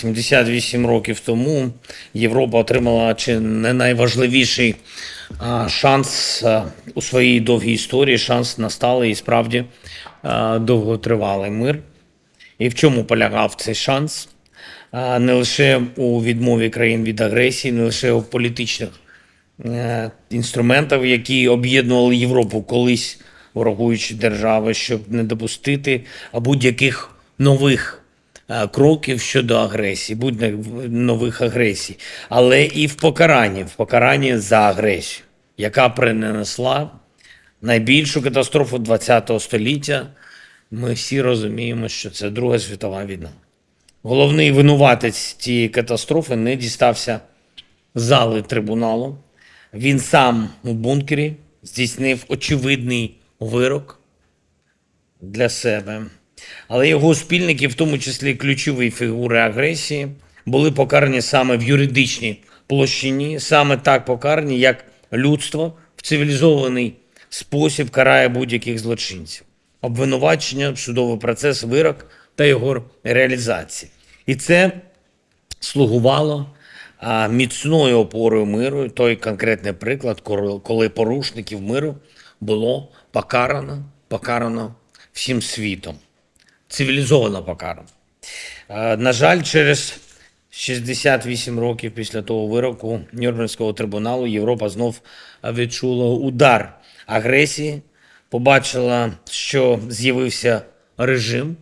78 років тому Європа отримала чи не найважливіший шанс у своїй довгій історії, шанс на сталий і справді довготривалий мир. І в чому полягав цей шанс? Не лише у відмові країн від агресії, не лише у політичних е, інструментів, які об'єднували Європу колись ворогуючі держави, щоб не допустити будь-яких нових кроків щодо агресії, будь нових агресій, але і в покаранні, в покаранні за агресію, яка принесла найбільшу катастрофу ХХ століття. Ми всі розуміємо, що це Друга світова війна. Головний винуватець цієї катастрофи не дістався зали трибуналу. Він сам у бункері здійснив очевидний вирок для себе. Але його спільники, в тому числі ключові фігури агресії, були покарані саме в юридичній площині, саме так покарані, як людство в цивілізований спосіб карає будь-яких злочинців. Обвинувачення, судовий процес, вирок та його реалізація. І це слугувало міцною опорою миру. Той конкретний приклад, коли порушників миру було покарано, покарано всім світом, цивілізовано покарано. Е, На жаль, через 68 років після того вироку Нюрнберзького трибуналу Європа знов відчула удар агресії, побачила, що з'явився режим,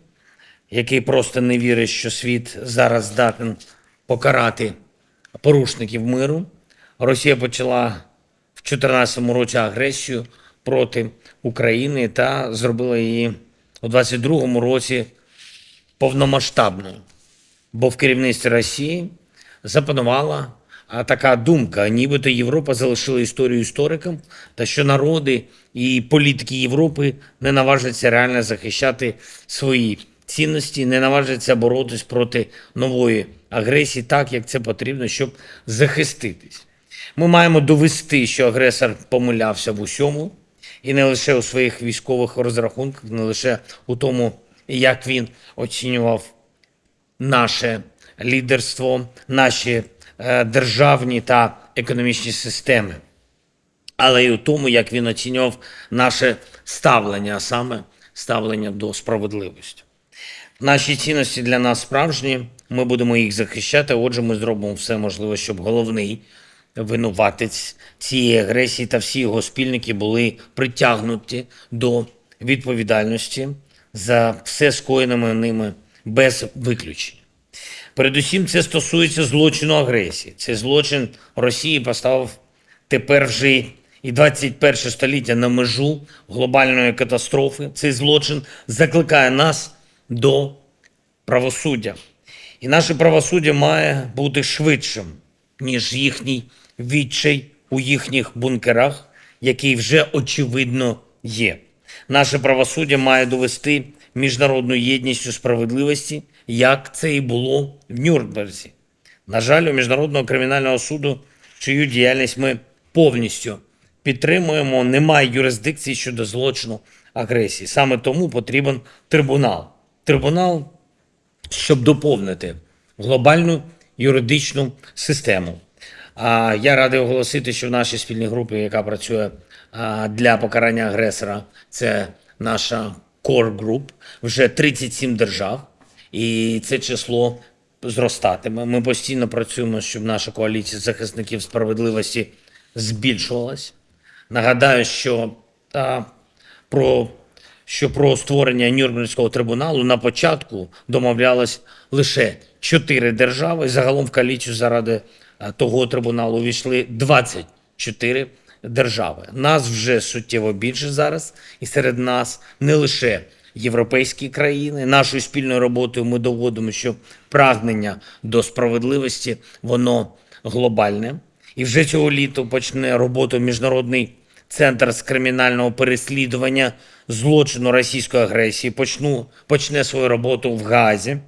який просто не вірить, що світ зараз здатен покарати порушників миру. Росія почала в 2014 році агресію проти України та зробила її у 2022 році повномасштабною. Бо в керівництві Росії запанувала така думка, нібито Європа залишила історію історикам, та що народи і політики Європи не наважаться реально захищати свої цінності, не наважаться боротись проти нової агресії, так як це потрібно, щоб захиститись. Ми маємо довести, що агресор помилявся в усьому, і не лише у своїх військових розрахунках, не лише у тому, як він оцінював наше лідерство, наші е, державні та економічні системи, але й у тому, як він оцінював наше ставлення, а саме ставлення до справедливості. Наші цінності для нас справжні, ми будемо їх захищати. Отже, ми зробимо все можливе, щоб головний винуватець цієї агресії та всі його спільники були притягнуті до відповідальності за все скоєними ними без виключення. Передусім, це стосується злочину агресії. Цей злочин Росії поставив тепер вже і 21 століття на межу глобальної катастрофи. Цей злочин закликає нас до правосуддя. І наше правосуддя має бути швидшим, ніж їхній відчай у їхніх бункерах, який вже очевидно є. Наше правосуддя має довести міжнародну єдність у справедливості, як це і було в Нюрнберзі. На жаль, у Міжнародного кримінального суду, чию діяльність ми повністю підтримуємо, немає юрисдикції щодо злочину агресії. Саме тому потрібен трибунал. Трибунал, щоб доповнити глобальну юридичну систему. Я радий оголосити, що в нашій спільній групі, яка працює для покарання агресора, це наша Core Group, вже 37 держав, і це число зростатиме. Ми постійно працюємо, щоб наша коаліція захисників справедливості збільшувалась. Нагадаю, що про що про створення Нюрнберзького трибуналу на початку домовлялось лише чотири держави. Загалом в коаліцію заради е, того трибуналу увійшли 24 держави. Нас вже суттєво більше зараз, і серед нас не лише європейські країни. Нашою спільною роботою ми доводимо, що прагнення до справедливості воно глобальне. І вже цього літа почне роботу міжнародний центр з кримінального переслідування злочину російської агресії. Почну почне свою роботу в Газі.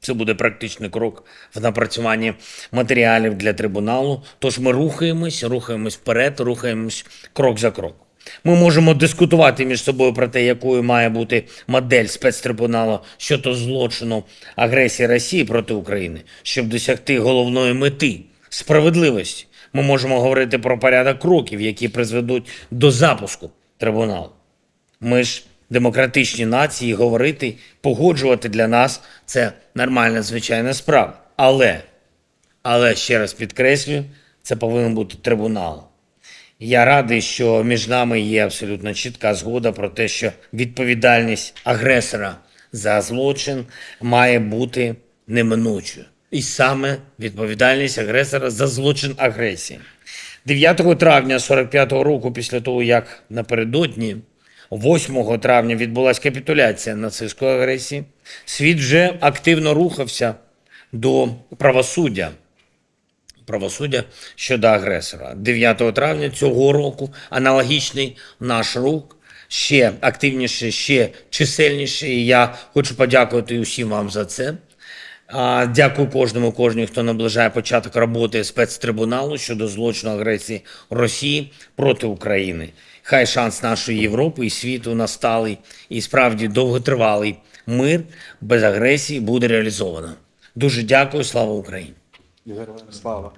Це буде практичний крок в напрацюванні матеріалів для трибуналу. Тож ми рухаємось, рухаємось вперед, рухаємось крок за кроком. Ми можемо дискутувати між собою про те, якою має бути модель спецтрибуналу щодо злочину агресії Росії проти України, щоб досягти головної мети справедливості. Ми можемо говорити про порядок кроків, які призведуть до запуску трибуналу. Ми ж демократичні нації, говорити, погоджувати для нас це нормальна звичайна справа. Але, але ще раз підкреслюю, це повинен бути трибунал. Я радий, що між нами є абсолютно чітка згода про те, що відповідальність агресора за злочин має бути неминучою. І саме відповідальність агресора за злочин агресії. 9 травня 45-го року, після того, як напередодні 8 травня відбулася капітуляція нацистської агресії, світ вже активно рухався до правосуддя правосуддя щодо агресора. 9 травня цього року аналогічний наш рух ще активніше, ще чисельніше. І я хочу подякувати усім вам за це. Дякую кожному, кожній, хто наближає початок роботи спецтрибуналу щодо злочину агресії Росії проти України. Хай шанс нашої Європи і світу на сталий і справді довготривалий мир без агресії буде реалізовано. Дуже дякую, слава Україні! Слава!